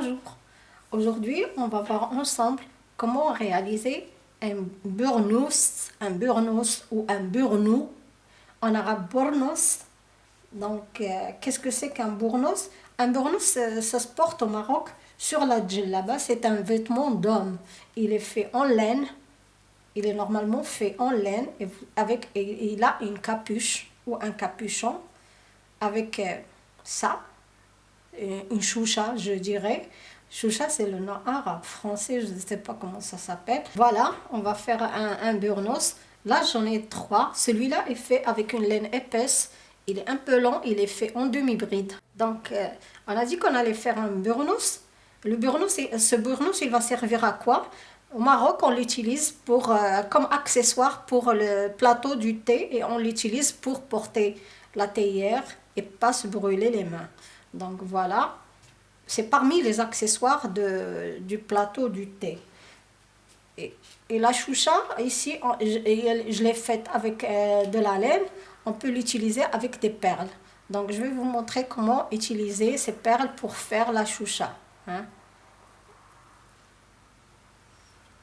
Bonjour, aujourd'hui on va voir ensemble comment réaliser un burnous, un burnous ou un burnou, en arabe burnous. Donc euh, qu'est-ce que c'est qu'un burnous Un burnous ça, se porte au Maroc sur la djellaba, c'est un vêtement d'homme. Il est fait en laine, il est normalement fait en laine et, avec, et, il a une capuche ou un capuchon avec euh, ça une choucha, je dirais. Choucha, c'est le nom arabe, français, je ne sais pas comment ça s'appelle. Voilà, on va faire un, un burnos. Là, j'en ai trois. Celui-là est fait avec une laine épaisse. Il est un peu long, il est fait en demi-bride. Donc, euh, on a dit qu'on allait faire un burnos. Le burnos, ce burnos, il va servir à quoi? Au Maroc, on l'utilise euh, comme accessoire pour le plateau du thé et on l'utilise pour porter la théière et pas se brûler les mains. Donc voilà, c'est parmi les accessoires de, du plateau du thé. Et, la choucha, ici, je, l'ai faite avec euh, de la laine. On peut l'utiliser avec des perles. Donc je vais vous montrer comment utiliser ces perles pour faire la choucha. Hein.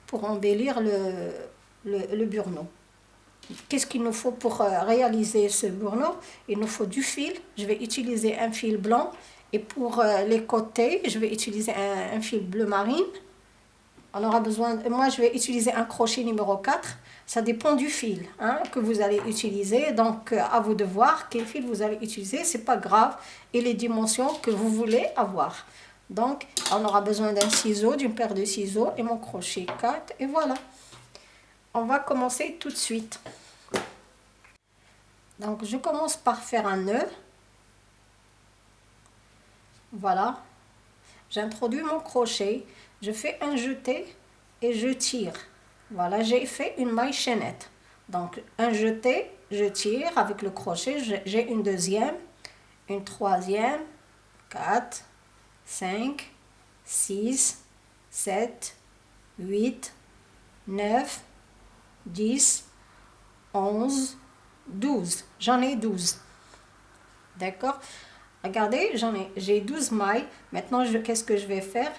Pour embellir le, le, le. Qu'est-ce qu'il nous faut pour euh, réaliser ce bourneau Il nous faut du fil. Je vais utiliser un fil blanc. Et pour euh, les côtés, je vais utiliser un, fil bleu marine. On aura besoin, moi je vais utiliser un crochet numéro 4. Ça dépend du fil hein, que vous allez utiliser. Donc euh, à vous de voir quel fil vous allez utiliser. C'est pas grave. Et les dimensions que vous voulez avoir. Donc on aura besoin d'un ciseau, d'une paire de ciseaux et mon crochet 4. Et voilà on va commencer tout de suite. Donc, je commence par faire un nœud. Voilà. J'introduis mon crochet. Je fais un jeté et je tire. Voilà, j'ai fait une maille chaînette. Donc, un jeté, je tire avec le crochet. J'ai une deuxième, une troisième, quatre, cinq, six, sept, huit, neuf, 10, 11, 12. J'en ai 12. D'accord? Regardez, j'en ai, j'ai 12 mailles. Maintenant, qu'est-ce que je vais faire?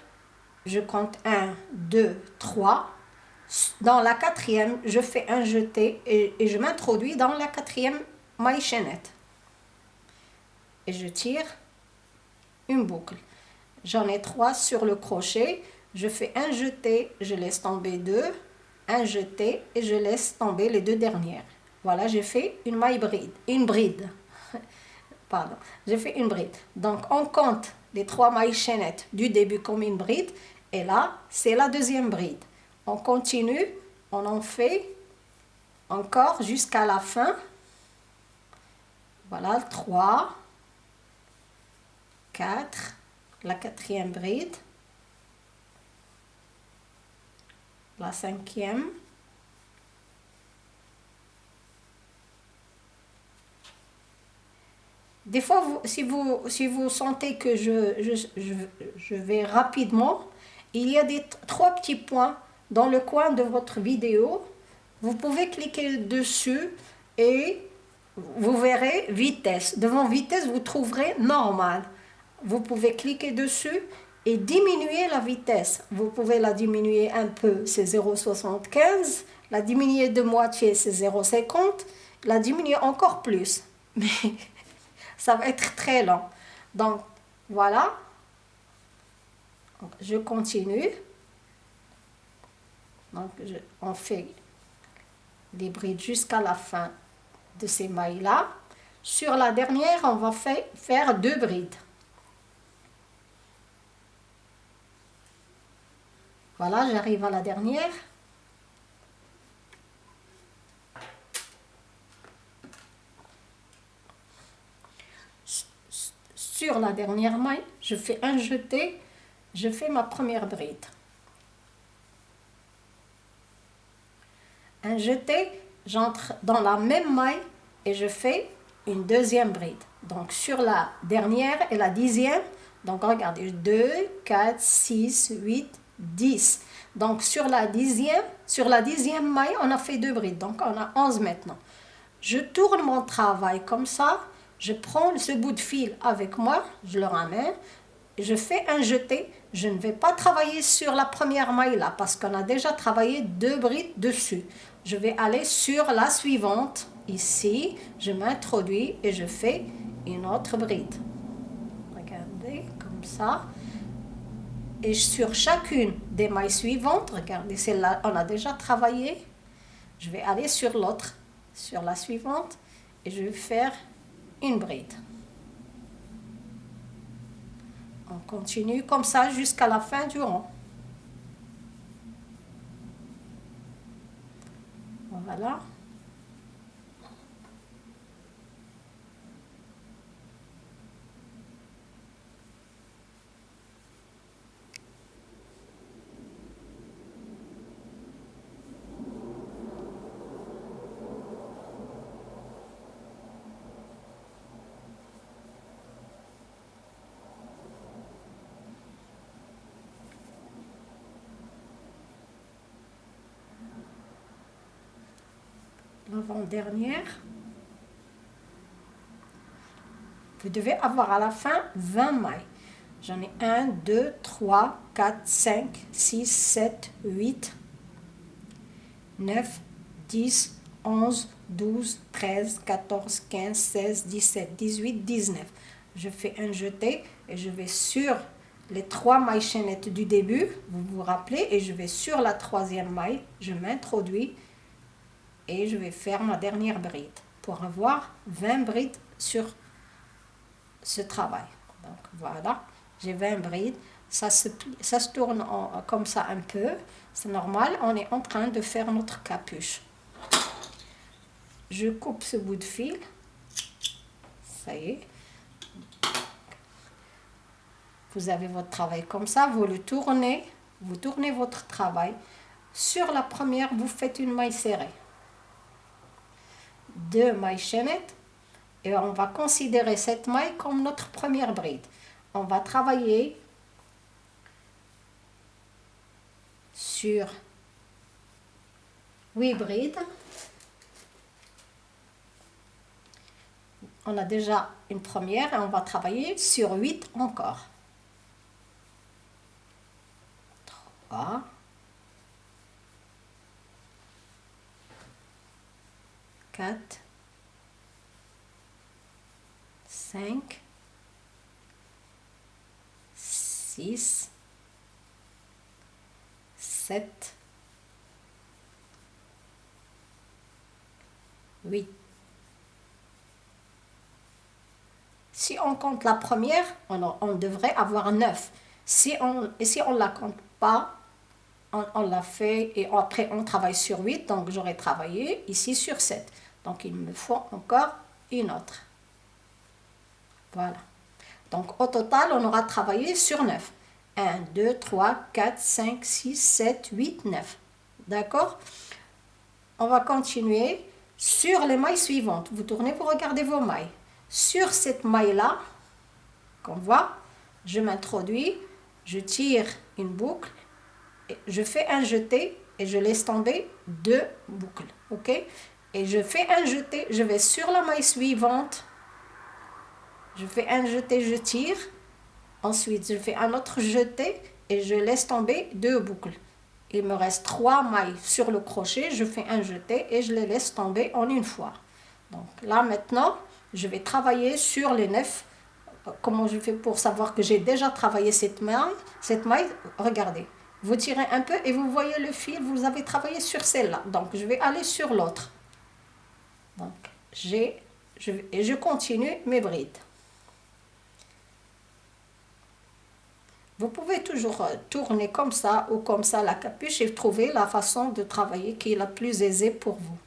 Je compte 1, 2, 3. Dans la quatrième, je fais un jeté et, et je m'introduis dans la quatrième maille chaînette. Et je tire une boucle. J'en ai 3 sur le crochet. Je fais un jeté, je laisse tomber 2 un jeté et je laisse tomber les deux dernières. Voilà, j'ai fait une maille bride, une bride. Pardon, j'ai fait une bride. Donc, on compte les trois mailles chaînettes du début comme une bride. Et là, c'est la deuxième bride. On continue, on en fait encore jusqu'à la fin. Voilà, 3, 4, la quatrième bride. La cinquième, Des fois, si, vous, si vous sentez que je, je, je, vais rapidement, il y a des trois petits points dans le coin de votre vidéo. Vous pouvez cliquer dessus et vous verrez vitesse. Devant vitesse, vous trouverez normal. Vous pouvez cliquer dessus et diminuer la vitesse. Vous pouvez la diminuer un peu, c'est 0,75. La diminuer de moitié, c'est 0,50. La diminuer encore plus. Mais ça va être très lent. Donc, voilà. Je continue. Donc, on fait des brides jusqu'à la fin de ces mailles-là. Sur la dernière, on va faire deux brides. Voilà, j'arrive à la dernière. Sur la dernière maille, je fais un jeté, je fais ma première bride. Un jeté, j'entre dans la même maille et je fais une deuxième bride. Donc sur la dernière et la dixième, donc regardez, 2, 4, 6, 8, 10. Donc sur la dixième, sur la dixième maille, on a fait deux brides. Donc on a 11 maintenant. Je tourne mon travail comme ça. Je prends ce bout de fil avec moi, je le ramène. je fais un jeté. Je ne vais pas travailler sur la première maille là parce qu'on a déjà travaillé deux brides dessus. Je vais aller sur la suivante. Ici, je m'introduis et je fais une autre bride. Regardez, comme ça. Et sur chacune des mailles suivantes, regardez, celle-là, on a déjà travaillé. Je vais aller sur l'autre, sur la suivante, et je vais faire une bride. On continue comme ça jusqu'à la fin du rang. Voilà. L'avant-dernière. Vous devez avoir à la fin 20 mailles. J'en ai 1, 2, 3, 4, 5, 6, 7, 8, 9, 10, 11, 12, 13, 14, 15, 16, 17, 18, 19. Je fais un jeté et je vais sur les trois mailles chaînettes du début, vous vous rappelez, et je vais sur la troisième maille, je m'introduis et je vais faire ma dernière bride pour avoir 20 brides sur ce travail. Donc voilà, j'ai 20 brides. Ça se, ça se tourne comme ça un peu. C'est normal, on est en train de faire notre capuche. Je coupe ce bout de fil. Ça y est. Vous avez votre travail comme ça, vous le tournez, vous tournez votre travail. Sur la première, vous faites une maille serrée deux mailles chaînettes et on va considérer cette maille comme notre première bride. On va travailler sur 8 brides. On a déjà une première et on va travailler sur 8 encore. 3 4, 5, 6, 7, 8. Si on compte la première, on, on devrait avoir 9. Si on et si on la compte pas, on, on l'a fait et après on travaille sur 8, donc j'aurais travaillé ici sur 7. Donc, il me faut encore une autre. Voilà. Donc, au total, on aura travaillé sur 9. 1, 2, 3, 4, 5, 6, 7, 8, 9. D'accord? On va continuer sur les mailles suivantes. Vous tournez pour regarder vos mailles. Sur cette maille-là, qu'on voit, je m'introduis, je tire une boucle, je fais un jeté et je laisse tomber deux boucles. OK? Et je fais un jeté, je vais sur la maille suivante, je fais un jeté, je tire, ensuite je fais un autre jeté et je laisse tomber deux boucles. Il me reste trois mailles sur le crochet, je fais un jeté et je les laisse tomber en une fois. Donc là maintenant, je vais travailler sur les neuf. Comment je fais pour savoir que j'ai déjà travaillé cette maille Cette maille, regardez. Vous tirez un peu et vous voyez le fil, vous avez travaillé sur celle-là. Donc je vais aller sur l'autre. Donc, j'ai, je, et je continue mes brides. Vous pouvez toujours euh, tourner comme ça ou comme ça la capuche et trouver la façon de travailler qui est la plus aisée pour vous.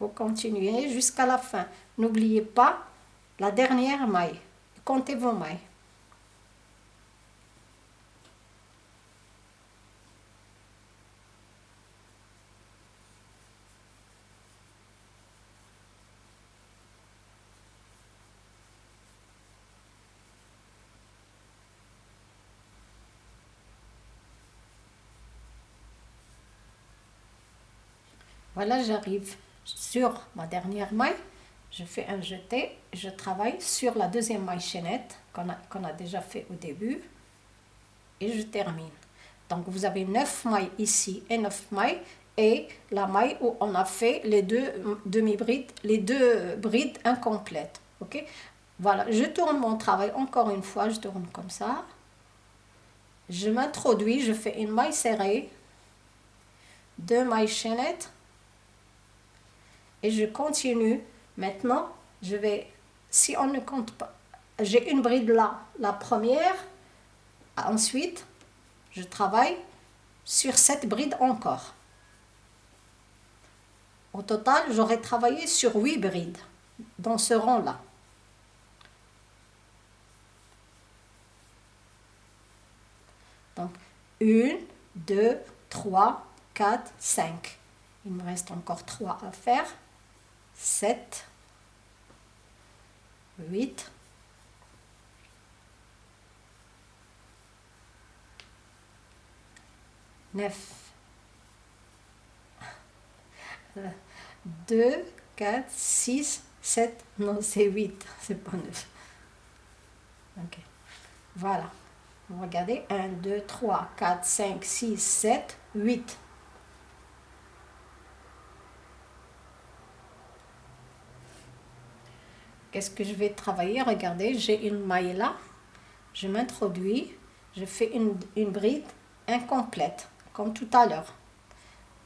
Vous continuez jusqu'à la fin. N'oubliez pas la dernière maille. Comptez vos mailles. Voilà, j'arrive. sur ma dernière maille, je fais un jeté, je travaille sur la deuxième maille chaînette qu'on a, a déjà fait au début et je termine. Donc vous avez 9 mailles ici et 9 mailles et la maille où on a fait les deux demi-brides, les deux brides incomplètes. Ok? Voilà, je tourne mon travail encore une fois, je tourne comme ça. Je m'introduis, je fais une maille serrée, deux mailles chaînettes et je continue. Maintenant, je vais, si on ne compte pas, j'ai une bride là, la première, ensuite, je travaille sur cette bride encore. Au total, j'aurais travaillé sur 8 brides dans ce rang-là. Donc, 1, 2, 3, 4, 5. Il me reste encore 3 à faire. 7, 8, 9. 2, 4, 6, 7, non c'est 8, c'est pas 9. Ok, voilà. Regardez, 1, 2, 3, 4, 5, 6, 7, 8. Qu'est-ce que je vais travailler? Regardez, j'ai une maille là. Je m'introduis. Je fais une, bride incomplète comme tout à l'heure.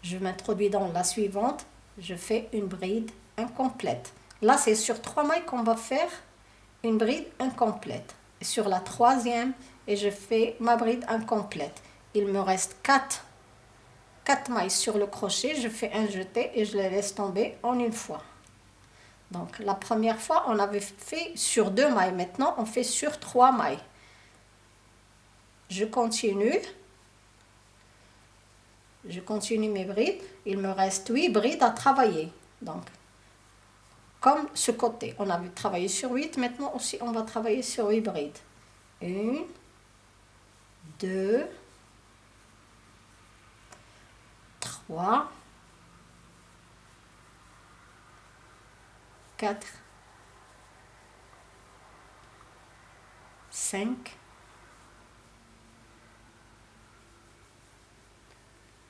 Je m'introduis dans la suivante, je fais une bride incomplète. Là, c'est sur trois mailles qu'on va faire une bride incomplète. sur la troisième, et je fais ma bride incomplète. Il me reste quatre, quatre mailles sur le crochet, je fais un jeté et je les laisse tomber en une fois. Donc la première fois, on avait fait sur deux mailles. Maintenant, on fait sur trois mailles. Je continue je continue mes brides. Il me reste 8 brides à travailler. Donc, comme ce côté, on avait travaillé sur 8, maintenant aussi on va travailler sur 8 brides. 1, 2, 3, 4, 5,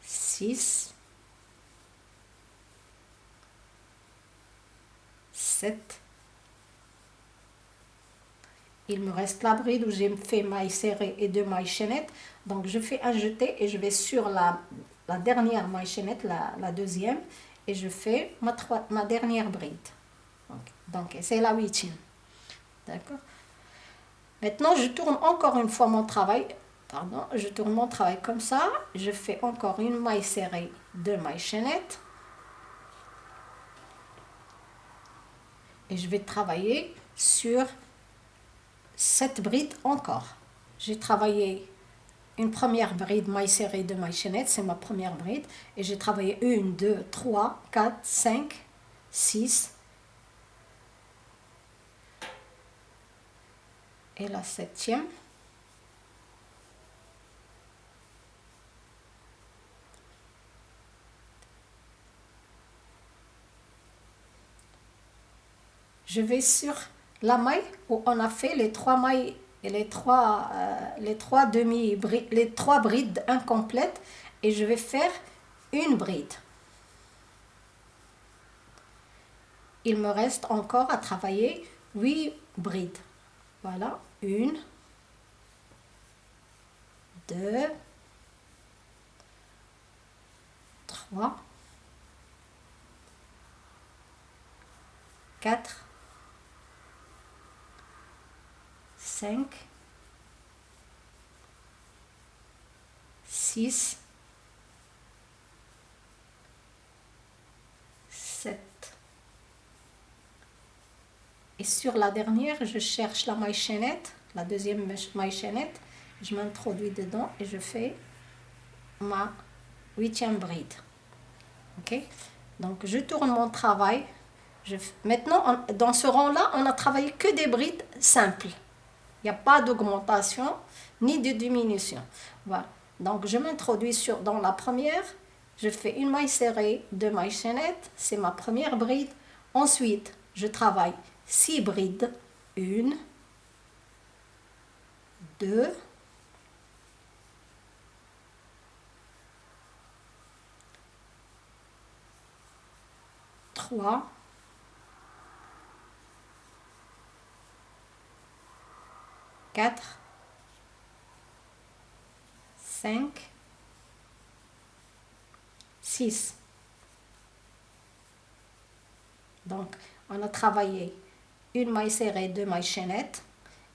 6, 7. Il me reste la bride où j'ai fait maille serrée et deux mailles chaînettes. Donc je fais un jeté et je vais sur la, la dernière maille chaînette, la, la, deuxième, et je fais ma, ma dernière bride. Donc, c'est la huitième. D'accord Maintenant, je tourne encore une fois mon travail pardon, je tourne mon travail comme ça, je fais encore une maille serrée, deux mailles chaînettes. Et je vais travailler sur cette bride encore. J'ai travaillé une première bride maille serrée, deux mailles chaînettes, c'est ma première bride. Et j'ai travaillé une, deux, trois, quatre, cinq, six. Et la septième. je vais sur la maille où on a fait les trois mailles et les trois, euh, les trois demi les trois brides incomplètes et je vais faire une bride. Il me reste encore à travailler 8 brides. Voilà, une, deux, trois, quatre, 5, 6, 7. Et sur la dernière, je cherche la maille chaînette, la deuxième maille chaînette, je m'introduis dedans et je fais ma huitième bride. Ok? Donc je tourne mon travail. Je, maintenant, dans ce rang-là, on a travaillé que des brides simples. Il n'y a pas d'augmentation ni de diminution. Voilà. Donc, je m'introduis dans la première, je fais une maille serrée, deux mailles chaînettes, c'est ma première bride. Ensuite, je travaille six brides, une, deux, trois, quatre, cinq, six. Donc, on a travaillé une maille serrée, deux mailles chaînettes,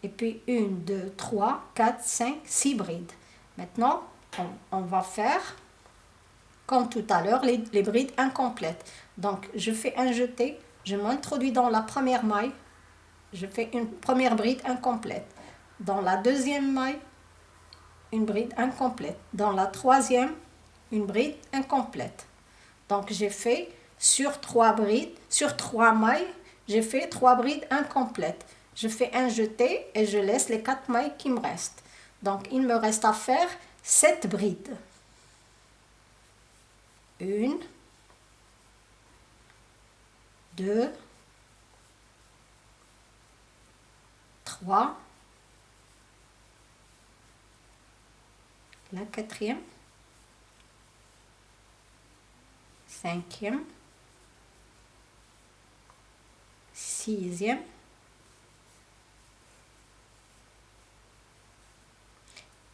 et puis une, deux, trois, quatre, cinq, six brides. Maintenant, on, va faire, comme tout à l'heure, les, les brides incomplètes. Donc, je fais un jeté, je m'introduis dans la première maille, je fais une première bride incomplète. Dans la deuxième maille, une bride incomplète. Dans la troisième, une bride incomplète. Donc, j'ai fait sur trois brides, sur trois mailles, j'ai fait trois brides incomplètes. Je fais un jeté et je laisse les quatre mailles qui me restent. Donc, il me reste à faire sept brides. Une, deux, trois, la quatrième, cinquième,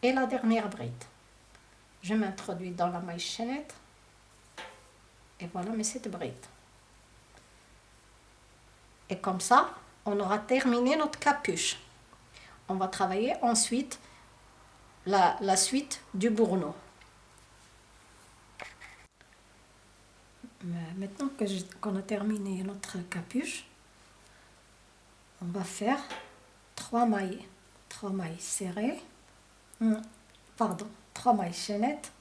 et la dernière bride. Je m'introduis dans la maille chaînette et voilà mes sept brides. Et comme ça, on aura terminé notre capuche. On va travailler ensuite la, la suite du bourneau. Maintenant qu'on a terminé notre capuche, on va faire trois mailles, trois mailles serrées, pardon, trois mailles chaînettes.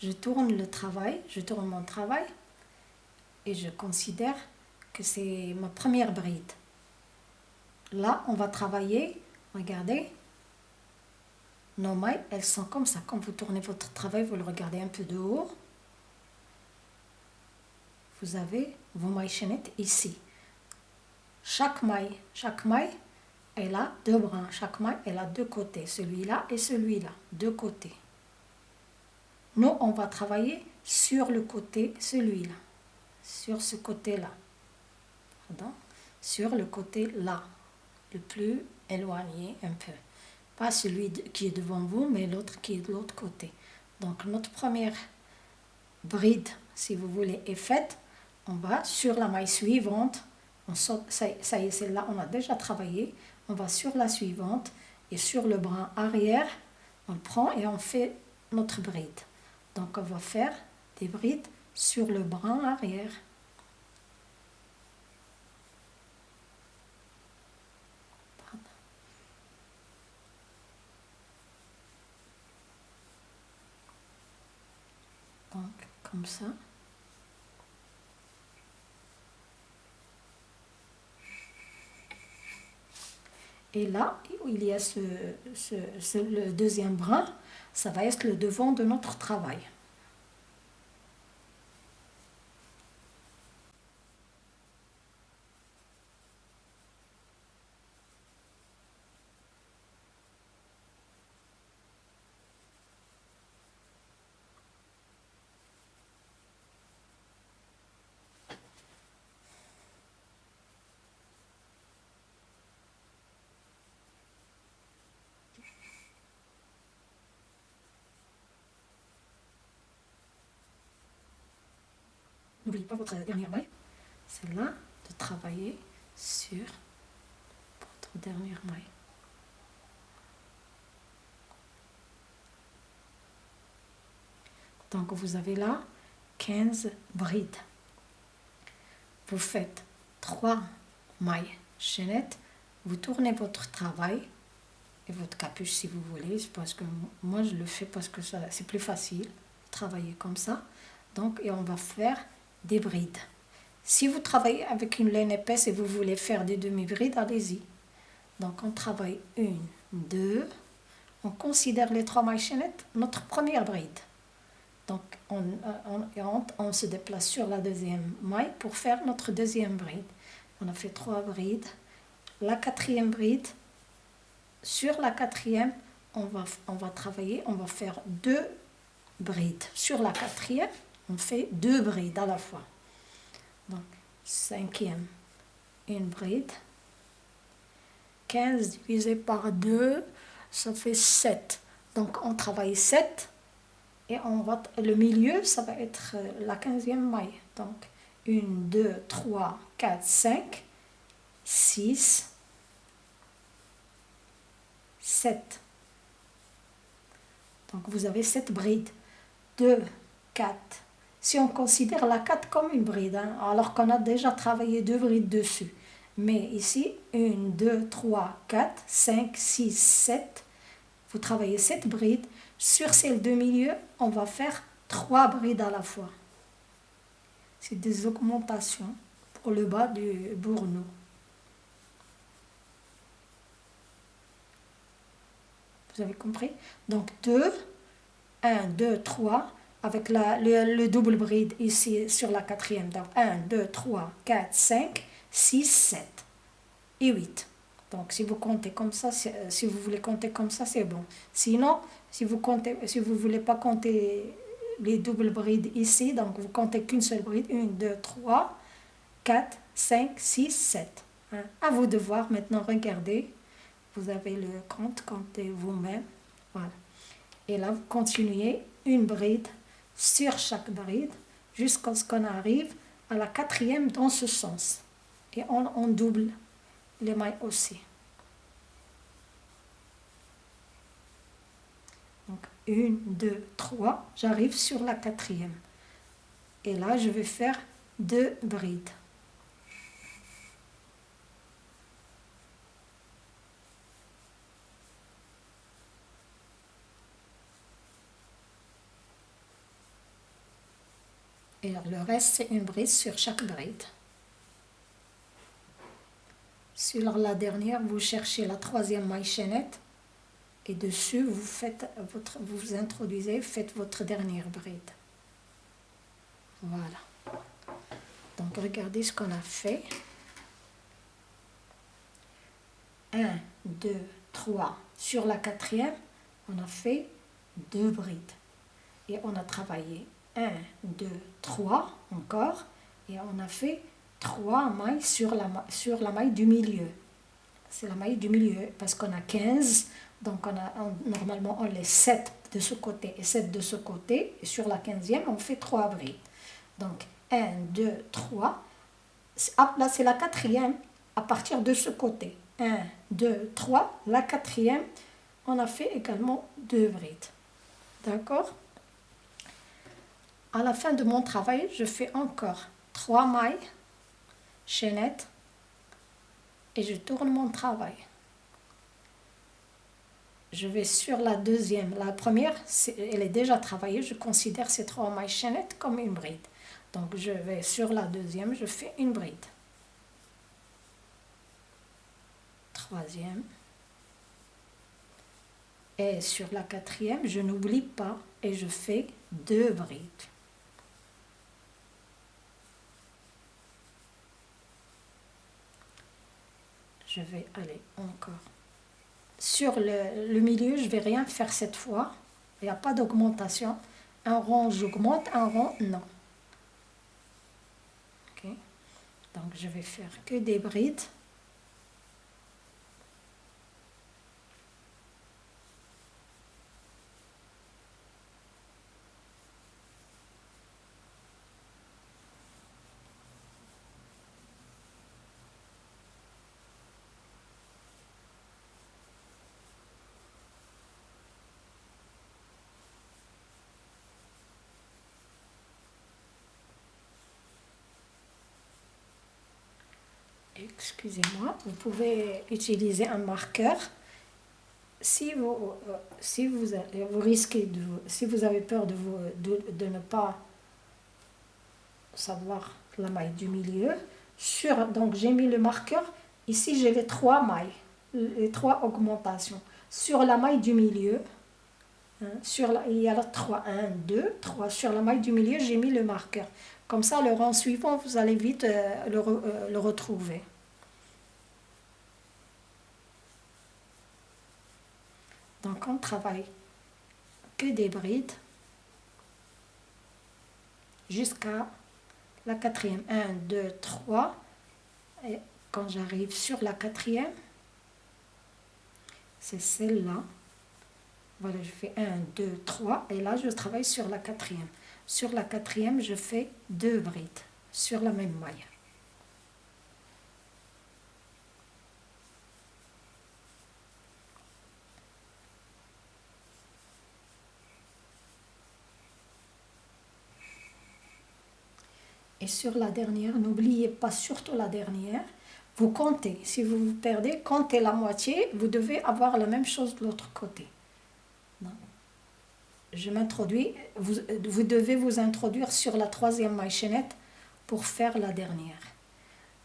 Je tourne le travail, je tourne mon travail et je considère que c'est ma première bride. Là, on va travailler, regardez, nos mailles, elles sont comme ça. Quand vous tournez votre travail, vous le regardez un peu de haut. Vous avez vos mailles chaînettes ici. Chaque maille, chaque maille, elle a deux brins. Chaque maille, elle a deux côtés. Celui-là et celui-là, deux côtés. Nous, on va travailler sur le côté, celui-là. Sur ce côté-là. Pardon? Sur le côté là. Le plus éloigné un peu. Pas celui qui est devant vous, mais l'autre qui est de l'autre côté. Donc, notre première bride, si vous voulez, est faite. On va sur la maille suivante. On ça, ça y est, celle-là, on a déjà travaillé. On va sur la suivante et sur le bras arrière, on prend et on fait notre bride. Donc, on va faire des brides sur le bras arrière. comme ça. Et là, où il y a le deuxième brin, ça va être le devant de notre travail. N'oubliez pas votre dernière maille, celle-là, de travailler sur votre dernière maille. Donc vous avez là 15 brides. Vous faites 3 mailles chaînettes, vous tournez votre travail et votre capuche si vous voulez, parce que moi je le fais parce que c'est plus facile travailler comme ça. Donc et on va faire des brides. Si vous travaillez avec une laine épaisse et vous voulez faire des demi-brides, allez-y. Donc on travaille une, deux, on considère les trois mailles notre première bride. Donc, on, on, on, se déplace sur la deuxième maille pour faire notre deuxième bride. On a fait trois brides. La quatrième bride, sur la quatrième, on va, on va travailler, on va faire deux brides. Sur la quatrième, on fait deux brides à la fois. Donc, cinquième, une bride. 15 divisé par 2, ça fait 7. Donc, on travaille 7 et on va, le milieu, ça va être euh, la quinzième maille. Donc, 1, 2, 3, 4, 5, 6, 7. Donc, vous avez 7 brides. 2, 4. Si on considère la 4 comme une bride, hein, alors qu'on a déjà travaillé deux brides dessus. Mais ici, 1, 2, 3, 4, 5, 6, 7. Vous travaillez 7 brides. Sur celle de milieu, on va faire trois brides à la fois. C'est des augmentations pour le bas du bourneau. Vous avez compris? Donc 2, 1, 2, 3, avec le, le, double bride ici sur la quatrième. Donc 1, 2, 3, 4, 5, 6, 7 et 8. Donc, si vous comptez comme ça, euh, si vous voulez compter comme ça, c'est bon. Sinon, si vous comptez, si voulez pas compter les doubles brides ici, donc vous comptez qu'une seule bride. 1, 2, 3, 4, 5, 6, 7. À vous de voir. Maintenant, regardez. Vous avez le compte, comptez vous-même. Voilà. Et là, vous continuez une bride sur chaque bride jusqu'à ce qu'on arrive à la quatrième dans ce sens. Et on, on double les mailles aussi. Donc, une, deux, trois, j'arrive sur la quatrième. Et là, je vais faire deux brides. Et le reste, c'est une bride sur chaque bride. Sur la dernière, vous cherchez la troisième maille chaînette et dessus, vous, faites votre, vous introduisez, faites votre dernière bride. Voilà. Donc, regardez ce qu'on a fait. 1, 2, 3. Sur la quatrième, on a fait deux brides. Et on a travaillé 1, 2, 3 encore. Et on a fait trois mailles sur la, maille du milieu. C'est la maille du milieu parce qu'on a 15, donc on a, normalement on les 7 de ce côté et 7 de ce côté. Et sur la 15e, on fait 3 brides. Donc 1, 2, 3. Là, c'est la quatrième à partir de ce côté. 1, 2, 3. La quatrième, on a fait également 2 brides. D'accord? À la fin de mon travail, je fais encore 3 mailles chaînette et je tourne mon travail. Je vais sur la deuxième. La première, elle est déjà travaillée. Je considère ces trois mailles chaînettes comme une bride. Donc je vais sur la deuxième, je fais une bride. Troisième. Et sur la quatrième, je n'oublie pas et je fais deux brides. Je vais aller encore. Sur le, milieu, je vais rien faire cette fois. Il n'y a pas d'augmentation. Un rond, j'augmente. Un rond, non. Ok. Donc, je vais faire que des brides. Excusez-moi, vous pouvez utiliser un marqueur. Si vous, euh, si vous, vous risquez de, si vous avez peur de, vous, de, ne pas savoir la maille du milieu, sur, donc j'ai mis le marqueur, ici j'ai les trois mailles, les trois augmentations. Sur la maille du milieu, sur la, il y a la 3, 1, 2, 3. Sur la maille du milieu, j'ai mis le marqueur. Comme ça, le rang suivant, vous allez vite euh, le, euh, le retrouver. Donc, on travaille que des brides jusqu'à la quatrième. 1, 2, 3. Et quand j'arrive sur la quatrième, c'est celle-là. Voilà, je fais 1, 2, 3 et là je travaille sur la quatrième. Sur la quatrième, je fais deux brides sur la même maille. Sur la dernière, n'oubliez pas surtout la dernière, vous comptez. Si vous vous perdez, comptez la moitié, vous devez avoir la même chose de l'autre côté. Je m'introduis, vous, vous devez vous introduire sur la troisième maille chaînette pour faire la dernière.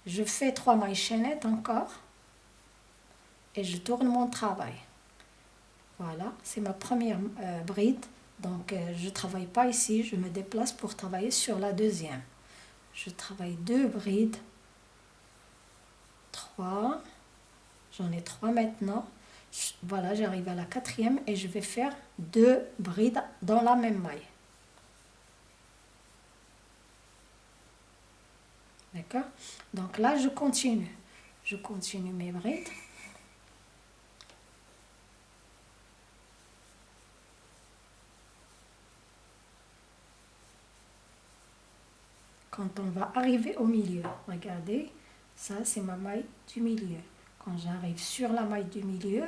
Je fais trois mailles chaînettes encore et je tourne mon travail. Voilà, c'est ma première euh, bride. Donc, euh, je ne travaille pas ici, je me déplace pour travailler sur la deuxième. Je travaille deux brides 3. J'en ai 3 maintenant. Voilà, j'arrive à la quatrième et je vais faire deux brides dans la même maille. D'accord? Donc là, je continue. Je continue mes brides. Quand on va arriver au milieu, regardez, ça, c'est ma maille du milieu. Quand j'arrive sur la maille du milieu,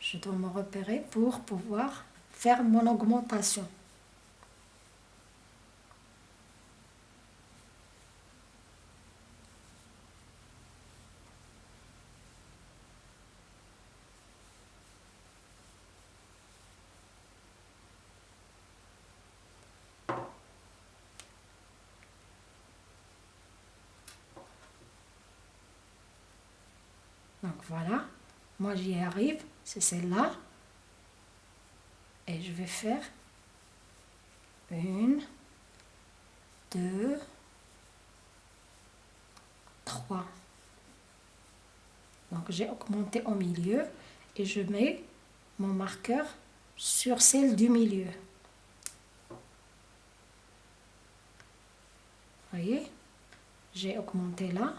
je dois me repérer pour pouvoir faire mon augmentation. Voilà, moi j'y arrive, c'est celle-là. Et je vais faire une, deux, trois. Donc j'ai augmenté au milieu et je mets mon marqueur sur celle du milieu. voyez? J'ai augmenté là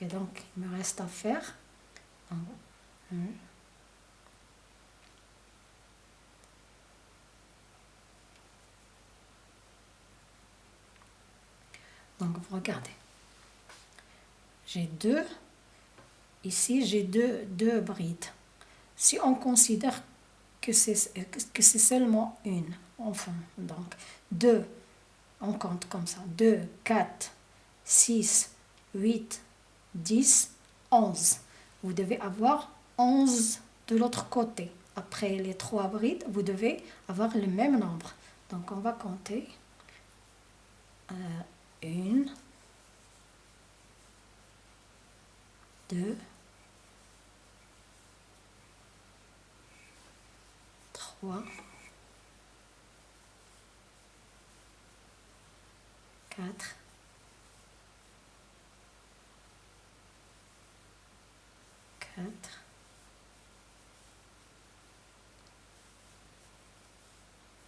et donc il me reste à faire donc vous regardez. J'ai deux. Ici, j'ai deux, deux brides. Si on considère que c'est que c'est seulement une, enfin, donc deux, on compte comme ça. 2, 4, 6, 8, 10, 11 vous devez avoir 11 de l'autre côté. Après les trois brides, vous devez avoir le même nombre. Donc on va compter. Euh, une, deux, trois, quatre,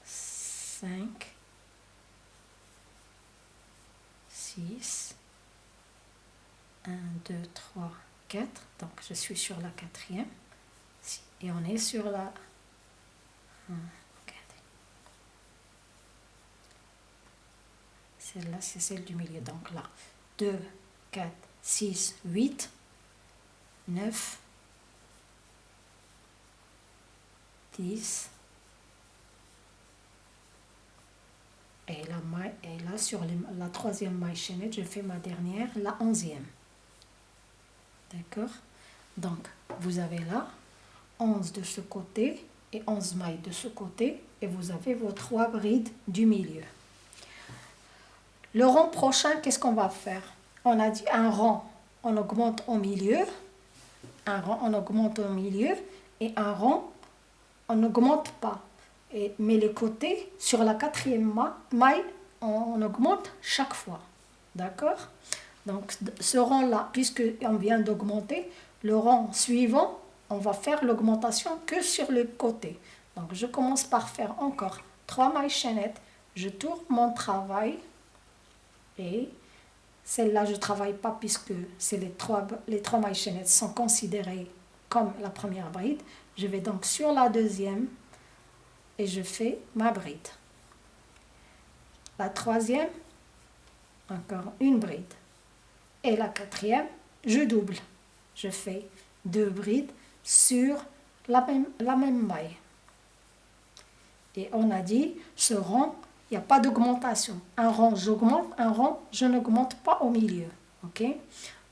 5, 6, 1, 2, 3, 4. Donc je suis sur la quatrième. Et on est sur la... Celle-là, c'est celle du milieu. Donc là, 2, 4, 6, 8, 9, 10, et la, maille, et là sur la troisième maille chaînette, je fais ma dernière, la onzième. D'accord? Donc, vous avez là 11 de ce côté et 11 mailles de ce côté et vous avez vos trois brides du milieu. Le rang prochain, qu'est-ce qu'on va faire? On a dit un rang, on augmente au milieu, un rang, on augmente au milieu et un rang, on n'augmente pas. Et, mais les côtés, sur la quatrième maille, on, augmente chaque fois. D'accord? Donc ce rang-là, puisqu'on vient d'augmenter, le rang suivant, on va faire l'augmentation que sur le côté. Donc je commence par faire encore trois mailles chaînettes, je tourne mon travail et celle-là je travaille pas puisque c'est les trois, les trois mailles chaînettes sont considérées comme la première bride. Je vais donc sur la deuxième et je fais ma bride. La troisième, encore une bride. Et la quatrième, je double. Je fais deux brides sur la même, la même maille. Et on a dit, ce rang, il n'y a pas d'augmentation. Un rang, j'augmente, un rang, je n'augmente pas au milieu. ok?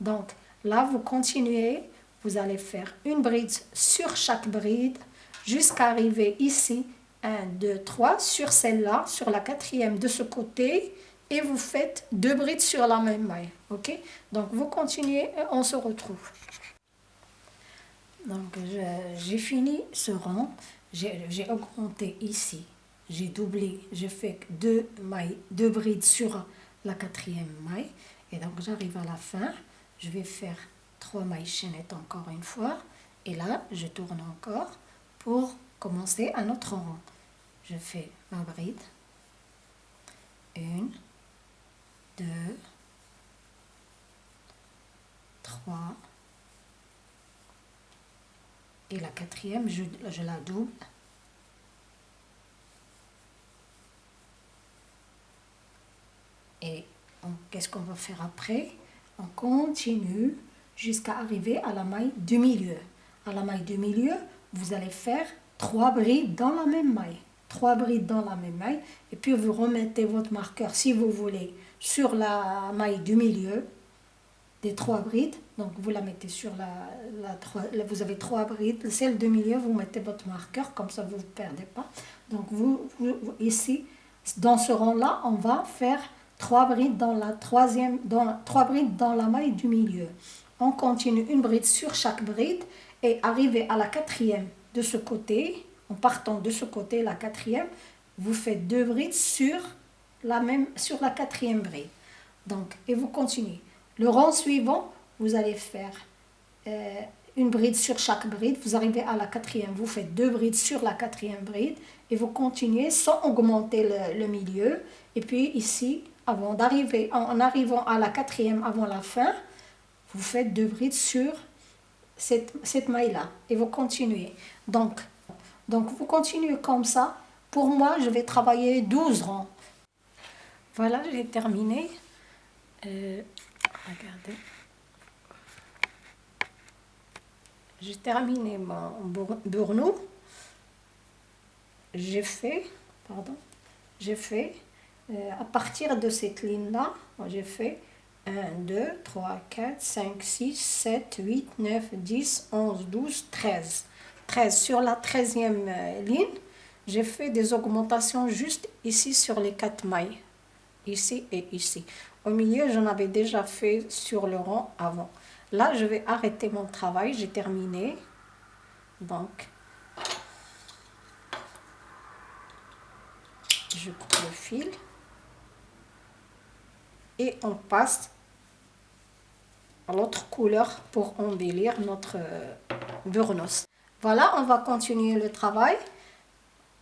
Donc là, vous continuez, vous allez faire une bride sur chaque bride jusqu'à arriver ici. 1, 2, 3 sur celle-là, sur la quatrième de ce côté et vous faites deux brides sur la même maille. Ok? Donc vous continuez et on se retrouve. Donc j'ai fini ce rang, j'ai augmenté ici, j'ai doublé, j'ai fait deux mailles, deux brides sur la quatrième maille. Et donc j'arrive à la fin, je vais faire trois mailles chaînettes encore une fois et là je tourne encore pour commencer un autre rang. Je fais ma bride. Une, deux, trois. Et la quatrième, je, je la double. Et qu'est-ce qu'on va faire après? On continue jusqu'à arriver à la maille du milieu. À la maille du milieu, vous allez faire trois brides dans la même maille. Trois brides dans la même maille. Et puis vous remettez votre marqueur, si vous voulez, sur la maille du milieu des trois brides. Donc vous la mettez sur la, la, vous avez trois brides. Celle du milieu, vous mettez votre marqueur, comme ça vous ne perdez pas. Donc vous, ici, dans ce rang-là, on va faire trois brides dans la troisième, dans, trois brides dans la maille du milieu. On continue une bride sur chaque bride et arriver à la quatrième de ce côté, en partant de ce côté, la quatrième, vous faites deux brides sur la, même, sur la quatrième bride. Donc, et vous continuez. Le rang suivant, vous allez faire euh, une bride sur chaque bride. Vous arrivez à la quatrième, vous faites deux brides sur la quatrième bride et vous continuez sans augmenter le, milieu. Et puis ici, avant d'arriver, en arrivant à la quatrième avant la fin, vous faites deux brides sur cette, maille-là et vous continuez. Donc, donc, vous continuez comme ça. Pour moi, je vais travailler 12 rangs. Voilà, j'ai terminé. Euh, regardez. J'ai terminé mon burnou. J'ai fait, pardon, j'ai fait, euh, à partir de cette ligne-là, j'ai fait 1, 2, 3, 4, 5, 6, 7, 8, 9, 10, 11, 12, 13. 13. Sur la 13e euh, ligne, j'ai fait des augmentations juste ici sur les 4 mailles. Ici et ici. Au milieu, j'en avais déjà fait sur le rang avant. Là, je vais arrêter mon travail. J'ai terminé. Donc, je coupe le fil et on passe l'autre couleur pour embellir notre euh, burnos. Voilà, on va continuer le travail.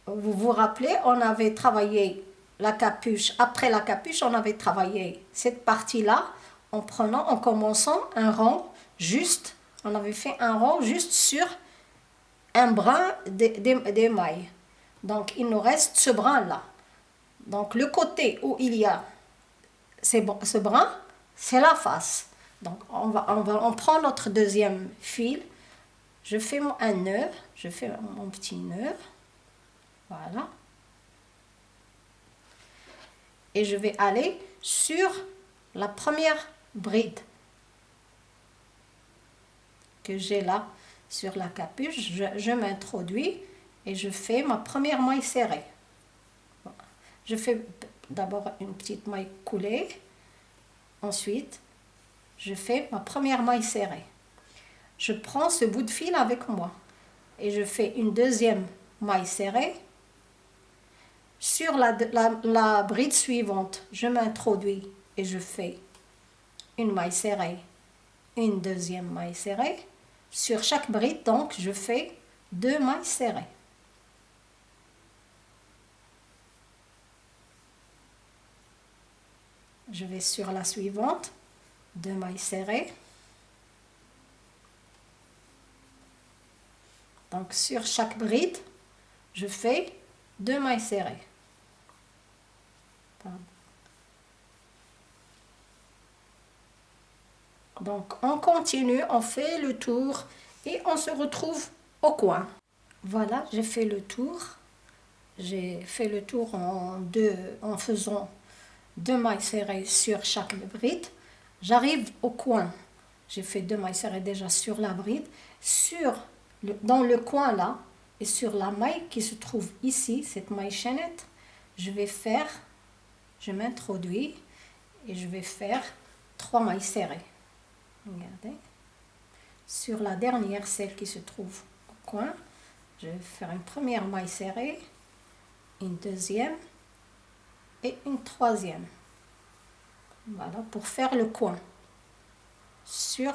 Vous vous rappelez, on avait travaillé la capuche. Après la capuche, on avait travaillé cette partie-là en prenant, en commençant un rang juste. On avait fait un rang juste sur un brin des mailles. Donc, il nous reste ce brin-là. Donc, le côté où il y a ce brin, c'est la face. Donc, on, va, on, va, on prend notre deuxième fil. Je fais un nœud. Je fais mon petit nœud. Voilà. Et je vais aller sur la première bride que j'ai là sur la capuche. Je, je m'introduis et je fais ma première maille serrée. Je fais d'abord une petite maille coulée. Ensuite, je fais ma première maille serrée. Je prends ce bout de fil avec moi et je fais une deuxième maille serrée sur la, bride suivante, je m'introduis et je fais une maille serrée, une deuxième maille serrée. Sur chaque bride, donc, je fais deux mailles serrées. Je vais sur la suivante, deux mailles serrées. Donc sur chaque bride, je fais deux mailles serrées. Donc on continue, on fait le tour et on se retrouve au coin. Voilà, j'ai fait le tour. J'ai fait le tour en, deux, en faisant deux mailles serrées sur chaque bride. J'arrive au coin. J'ai fait deux mailles serrées déjà sur la bride. Sur le, dans le coin là, et sur la maille qui se trouve ici, cette maille chaînette, je vais faire, je m'introduis et je vais faire trois mailles serrées. Regardez. Sur la dernière, celle qui se trouve au coin, je vais faire une première maille serrée, une deuxième et une troisième. Voilà, pour faire le coin sur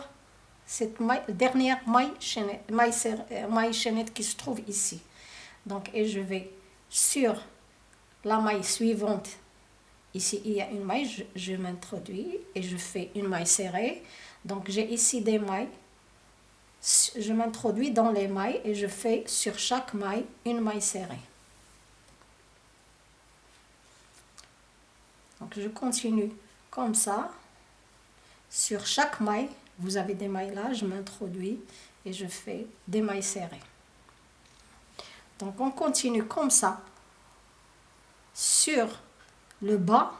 cette dernière maille chaînette, maille, euh, maille chaînette qui se trouve ici. Donc, et je vais sur la maille suivante, ici il y a une maille, je, je m'introduis et je fais une maille serrée. Donc j'ai ici des mailles, je m'introduis dans les mailles et je fais sur chaque maille une maille serrée. Donc je continue comme ça. Sur chaque maille, vous avez des mailles là, je m'introduis et je fais des mailles serrées. Donc on continue comme ça sur le bas,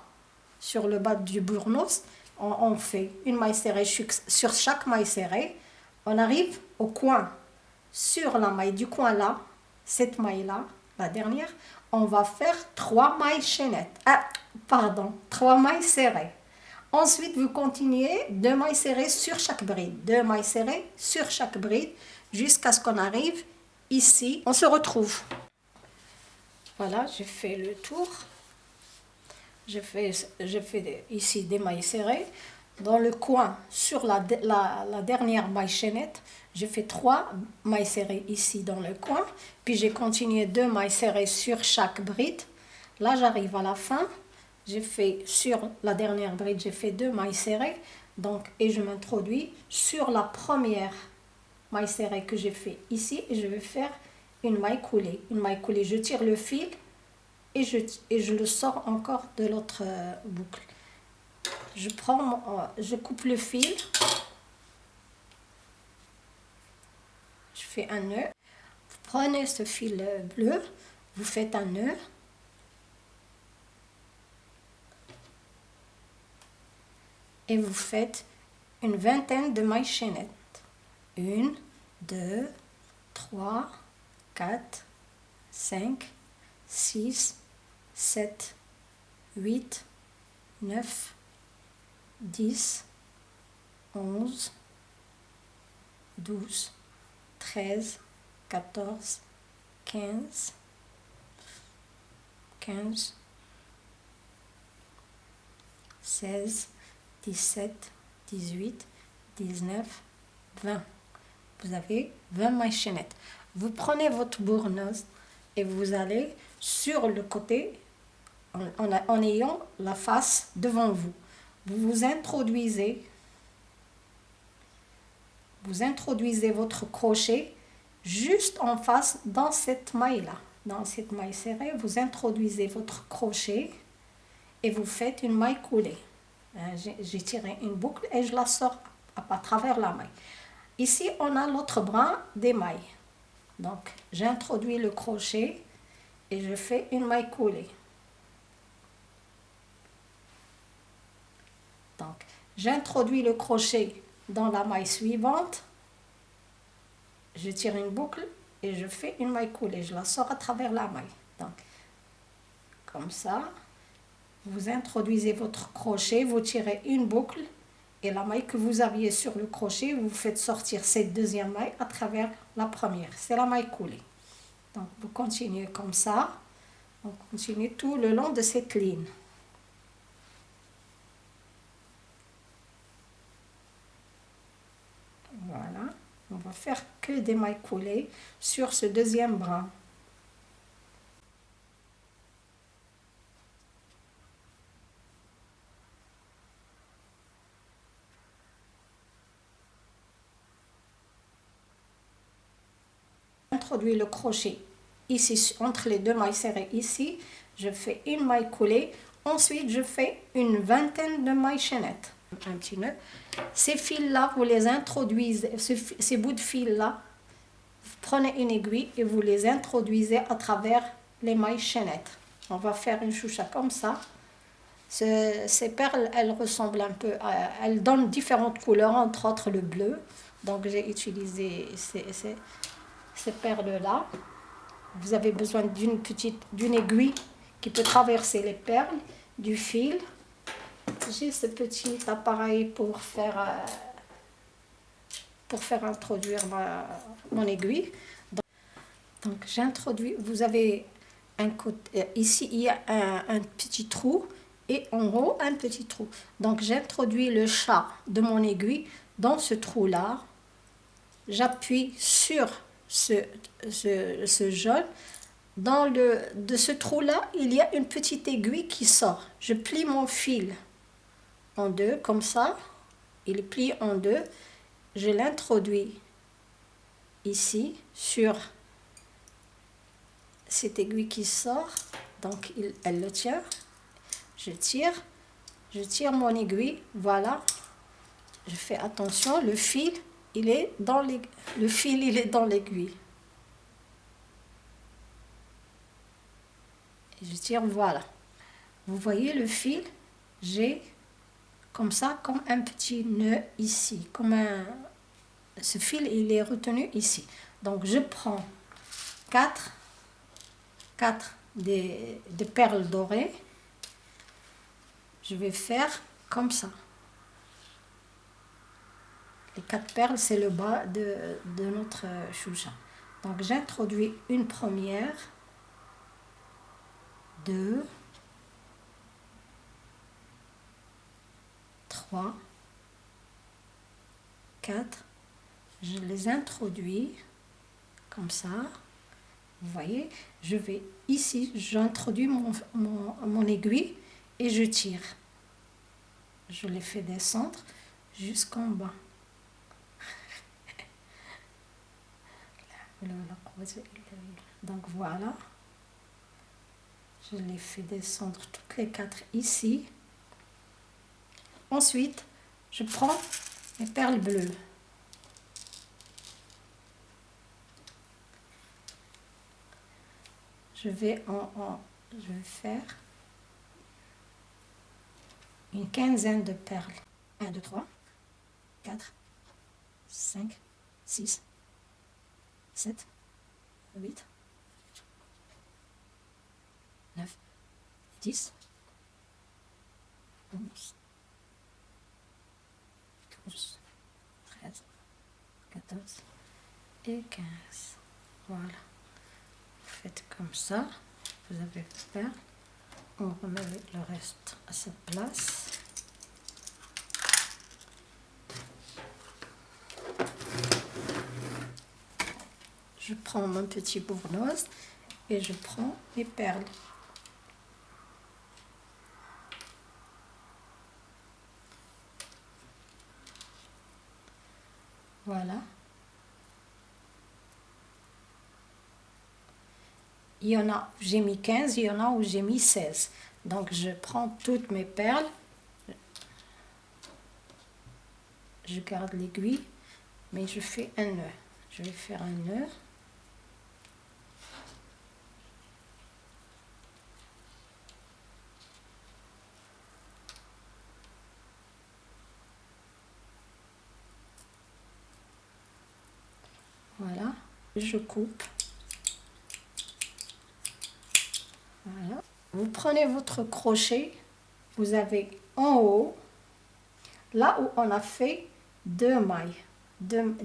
sur le bas du bournos, on, fait une maille serrée sur chaque maille serrée. On arrive au coin, sur la maille du coin là, cette maille là, la dernière, on va faire trois mailles chaînettes. Ah, pardon, trois mailles serrées. Ensuite, vous continuez deux mailles serrées sur chaque bride. Deux mailles serrées sur chaque bride jusqu'à ce qu'on arrive ici. On se retrouve. Voilà, j'ai fait le tour. Fait, fait ici des mailles serrées. Dans le coin, sur la dernière maille chaînette, j'ai fait trois mailles serrées ici dans le coin. Puis j'ai continué deux mailles serrées sur chaque bride. Là, j'arrive à la fin j'ai fait sur la dernière bride, j'ai fait deux mailles serrées. Donc, et je m'introduis sur la première maille serrée que j'ai fait ici. Et je vais faire une maille coulée. Une maille coulée, je tire le fil et je, et je le sors encore de l'autre euh, boucle. Je, prends euh, je coupe le fil. Je fais un nœud. Vous prenez ce fil euh, bleu, vous faites un nœud. Et vous faites une vingtaine de mailles chaînettes. Une, deux, trois, quatre, cinq, six, sept, huit, neuf, dix, onze, douze, treize, quatorze, quinze, quinze, seize, 17, 18, 19, 20. Vous avez 20 mailles chaînettes. Vous prenez votre bourneuse et vous allez sur le côté en, en, ayant la face devant vous. Vous vous introduisez, vous introduisez votre crochet juste en face dans cette maille-là. Dans cette maille serrée, vous introduisez votre crochet et vous faites une maille coulée. Euh, j'ai tiré une boucle et je la sors à, travers la maille. Ici, on a l'autre bras des mailles. Donc, j'introduis le crochet et je fais une maille coulée. Donc, j'introduis le crochet dans la maille suivante. Je tire une boucle et je fais une maille coulée. Je la sors à travers la maille. Donc, comme ça vous introduisez votre crochet, vous tirez une boucle et la maille que vous aviez sur le crochet, vous faites sortir cette deuxième maille à travers la première. C'est la maille coulée. Donc vous continuez comme ça. On continue tout le long de cette ligne. Voilà, on va faire que des mailles collées sur ce deuxième bras. Le crochet. Ici entre les deux mailles serrées ici je fais une maille collée ensuite je fais une vingtaine de mailles chaînettes. Un petit nœud. Ces fils là vous les introduisez ces bouts de fils là vous prenez une aiguille et vous les introduisez à travers les mailles chaînettes. On va faire une choucha comme ça. Ces perles elles ressemblent un peu à, elles donnent différentes couleurs entre autres le bleu. Donc j'ai utilisé ces, ces, ces perles là vous avez besoin d'une petite d'une aiguille qui peut traverser les perles, du fil. J'ai ce petit appareil pour faire, euh, pour faire introduire mon aiguille. Donc, j'introduis, vous avez un côté, euh, ici il y a un, un petit trou et en haut un petit trou. Donc j'introduis le chat de mon aiguille dans ce trou là. J'appuie sur ce, ce, jaune, dans le, de ce trou-là, il y a une petite aiguille qui sort. Je plie mon fil en deux, comme ça. Il plie en deux. Je l'introduis ici, sur cette aiguille qui sort. Donc, il, elle le tient. Je tire. Je tire mon aiguille. Voilà. Je fais attention, le fil il est dans les, le fil, il est dans l'aiguille. Je tire, voilà. Vous voyez le fil, j'ai comme ça, comme un petit nœud ici, comme un... Ce fil, il est retenu ici. Donc, je prends 4, 4 des, des perles dorées. Je vais faire comme ça. Les quatre perles, c'est le bas de, notre choucha. Donc j'introduis une première, deux, trois, quatre. Je les introduis comme ça. Vous voyez, je vais ici, j'introduis mon, mon, mon aiguille et je tire. Je les fais descendre jusqu'en bas. Donc voilà. Je les fais descendre toutes les quatre ici. Ensuite, je prends mes perles bleues. Je vais en, je vais faire une quinzaine de perles. 1, 2, 3, 4, 5, 6, 7, 8, 9, 10, 11, 12, 13, 14 et 15. Voilà. Vous faites comme ça. Vous avez fait. On remet le reste à sa place. Je prends mon petit bournoise et je prends mes perles. Voilà. Il y en a, j'ai mis 15, il y en a où j'ai mis 16. Donc je prends toutes mes perles, je garde l'aiguille, mais je fais un nœud. Je vais faire un nœud. Voilà, coupe. Vous prenez votre crochet, vous avez en haut, là où on a fait deux mailles, deux,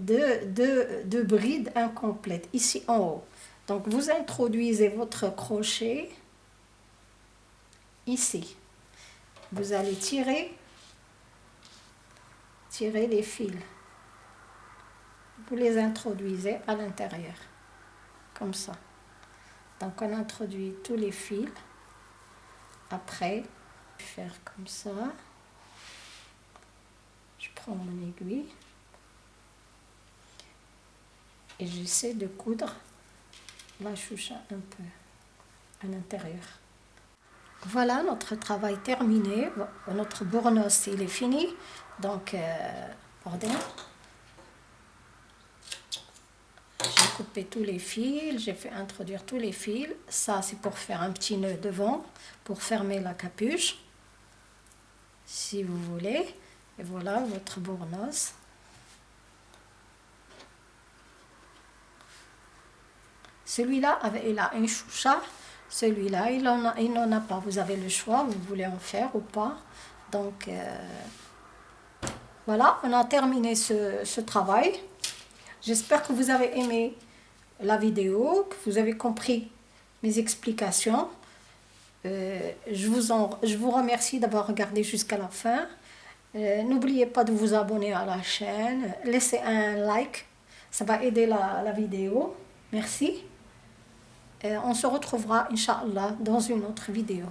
deux, deux brides incomplètes, ici en haut. Donc vous introduisez votre crochet ici. Vous allez tirer, tirer les fils. Vous les introduisez à l'intérieur, comme ça. Donc on introduit tous les fils. Après, faire comme ça. Je prends mon aiguille et j'essaie de coudre la choucha un peu à l'intérieur. Voilà notre travail terminé. Notre bournos il est fini. Donc, euh. Tous les fils, j'ai fait introduire tous les fils. Ça, c'est pour faire un petit nœud devant, pour fermer la capuche, si vous voulez. Et voilà votre bournos. Celui-là, il a un choucha. Celui-là, il n'en a, il a pas. Vous avez le choix, vous voulez en faire ou pas. Donc, euh, voilà, on a terminé ce travail. J'espère que vous avez aimé la vidéo, que vous avez compris mes explications. Euh, je, vous remercie d'avoir regardé jusqu'à la fin. Euh, n'oubliez pas de vous abonner à la chaîne. Laissez un like, ça va aider la, la vidéo. Merci. Et on se retrouvera, Inch'Allah, dans une autre vidéo.